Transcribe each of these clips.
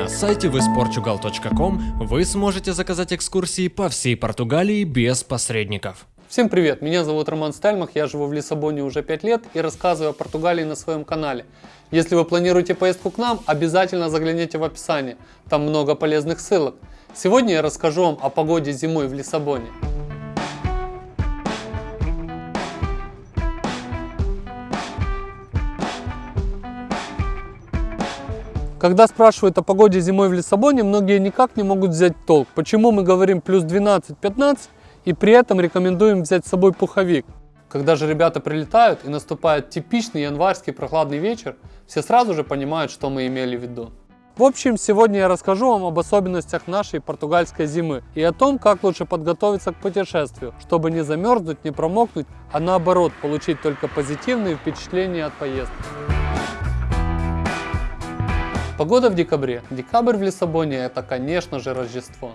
На сайте visportugal.com вы сможете заказать экскурсии по всей Португалии без посредников. Всем привет, меня зовут Роман Стальмах, я живу в Лиссабоне уже 5 лет и рассказываю о Португалии на своем канале. Если вы планируете поездку к нам, обязательно загляните в описание, там много полезных ссылок. Сегодня я расскажу вам о погоде зимой в Лиссабоне. Когда спрашивают о погоде зимой в Лиссабоне, многие никак не могут взять толк. Почему мы говорим плюс 12-15 и при этом рекомендуем взять с собой пуховик? Когда же ребята прилетают и наступает типичный январский прохладный вечер, все сразу же понимают, что мы имели в виду. В общем, сегодня я расскажу вам об особенностях нашей португальской зимы и о том, как лучше подготовиться к путешествию, чтобы не замерзнуть, не промокнуть, а наоборот получить только позитивные впечатления от поездки. Погода в декабре. Декабрь в Лиссабоне это, конечно же, Рождество.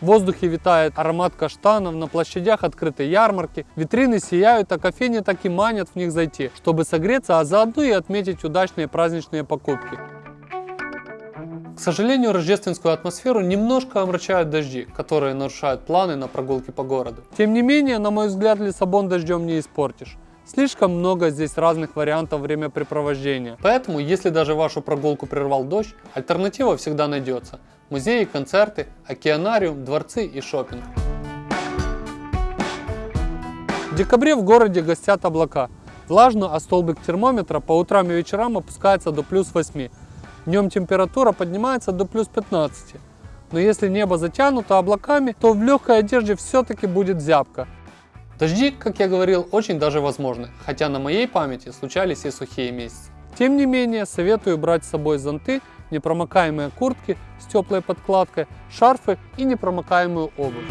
В воздухе витает аромат каштанов, на площадях открыты ярмарки, витрины сияют, а кофейни так и манят в них зайти, чтобы согреться, а заодно и отметить удачные праздничные покупки. К сожалению, рождественскую атмосферу немножко омрачают дожди, которые нарушают планы на прогулки по городу. Тем не менее, на мой взгляд, Лиссабон дождем не испортишь. Слишком много здесь разных вариантов времяпрепровождения. Поэтому, если даже вашу прогулку прервал дождь, альтернатива всегда найдется. Музеи, концерты, океанариум, дворцы и шопинг. В декабре в городе гостят облака. Влажно, а столбик термометра по утрам и вечерам опускается до плюс 8. Днем температура поднимается до плюс 15. Но если небо затянуто облаками, то в легкой одежде все-таки будет зябко. Дожди, как я говорил, очень даже возможны, хотя на моей памяти случались и сухие месяцы. Тем не менее, советую брать с собой зонты, непромокаемые куртки с теплой подкладкой, шарфы и непромокаемую обувь.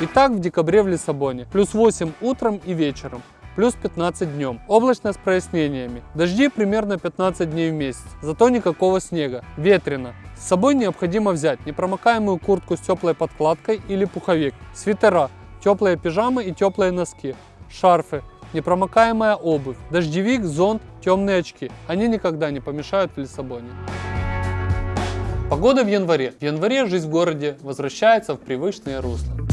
Итак, в декабре в Лиссабоне. Плюс 8 утром и вечером плюс 15 днем. Облачно с прояснениями. Дожди примерно 15 дней в месяц, зато никакого снега. Ветрено. С собой необходимо взять непромокаемую куртку с теплой подкладкой или пуховик, свитера, теплые пижамы и теплые носки, шарфы, непромокаемая обувь, дождевик, зонт, темные очки. Они никогда не помешают в Лиссабоне. Погода в январе. В январе жизнь в городе возвращается в привычное русло.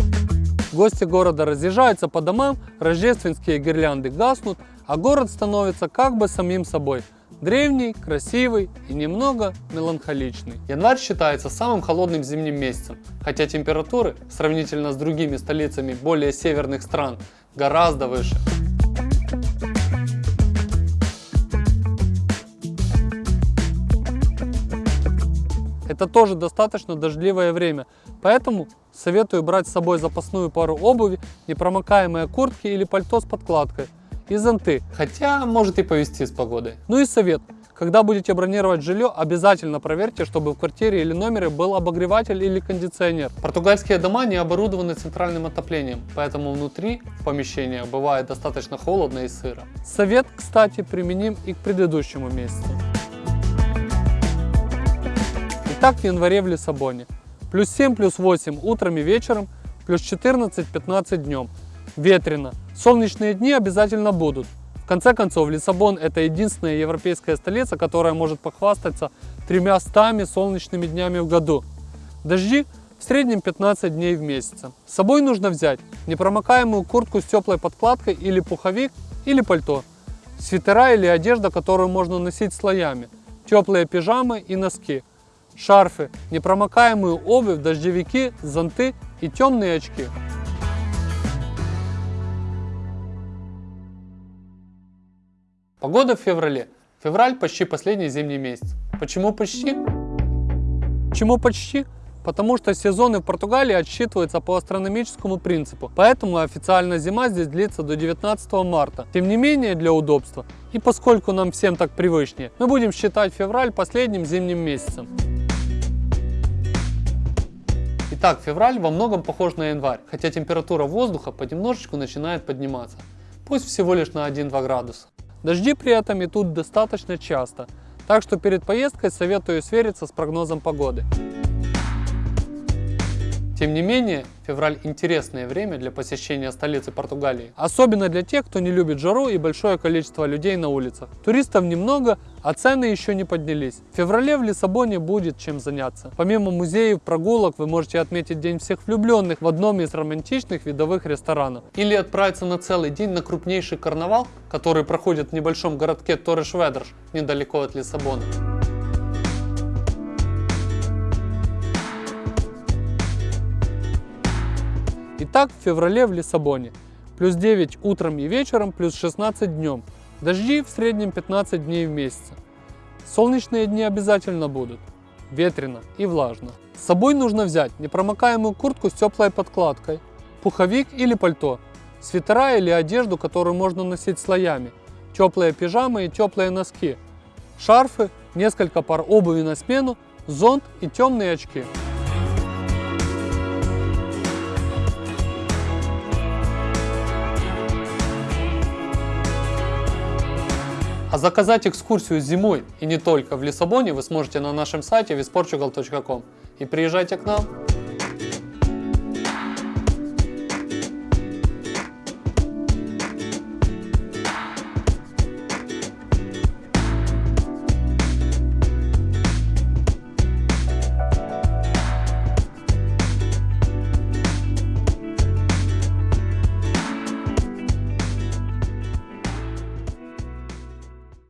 Гости города разъезжаются по домам, рождественские гирлянды гаснут, а город становится как бы самим собой. Древний, красивый и немного меланхоличный. Январь считается самым холодным зимним месяцем, хотя температуры, сравнительно с другими столицами более северных стран, гораздо выше. Это тоже достаточно дождливое время, поэтому советую брать с собой запасную пару обуви, непромокаемые куртки или пальто с подкладкой и зонты, хотя может и повезти с погодой. Ну и совет. Когда будете бронировать жилье, обязательно проверьте, чтобы в квартире или номере был обогреватель или кондиционер. Португальские дома не оборудованы центральным отоплением, поэтому внутри помещения бывает достаточно холодно и сыро. Совет, кстати, применим и к предыдущему месяцу. Итак, в январе в Лиссабоне. Плюс 7, плюс 8 утром и вечером, плюс 14-15 днем. Ветрено. Солнечные дни обязательно будут. В конце концов, Лиссабон это единственная европейская столица, которая может похвастаться тремя стами солнечными днями в году. Дожди в среднем 15 дней в месяц. С собой нужно взять непромокаемую куртку с теплой подкладкой или пуховик или пальто, свитера или одежда, которую можно носить слоями, теплые пижамы и носки – шарфы, непромокаемую обувь, дождевики, зонты и темные очки. Погода в феврале. Февраль почти последний зимний месяц. Почему почти? Почему почти? Потому что сезоны в Португалии отсчитываются по астрономическому принципу, поэтому официально зима здесь длится до 19 марта. Тем не менее, для удобства, и поскольку нам всем так привычнее, мы будем считать февраль последним зимним месяцем. Итак, февраль во многом похож на январь, хотя температура воздуха понемножечку начинает подниматься, пусть всего лишь на 1-2 градуса. Дожди при этом идут достаточно часто, так что перед поездкой советую свериться с прогнозом погоды. Тем не менее, февраль интересное время для посещения столицы Португалии. Особенно для тех, кто не любит жару и большое количество людей на улицах. Туристов немного, а цены еще не поднялись. В феврале в Лиссабоне будет чем заняться. Помимо музеев, прогулок, вы можете отметить День всех влюбленных в одном из романтичных видовых ресторанов. Или отправиться на целый день на крупнейший карнавал, который проходит в небольшом городке Торреш-Ведрш, недалеко от Лиссабона. Итак, в феврале в Лиссабоне. Плюс 9 утром и вечером, плюс 16 днем. Дожди в среднем 15 дней в месяц. Солнечные дни обязательно будут. Ветрено и влажно. С собой нужно взять непромокаемую куртку с теплой подкладкой, пуховик или пальто, свитера или одежду, которую можно носить слоями, теплые пижамы и теплые носки, шарфы, несколько пар обуви на смену, зонт и темные очки. А заказать экскурсию зимой и не только в Лиссабоне вы сможете на нашем сайте visportugal.com. И приезжайте к нам.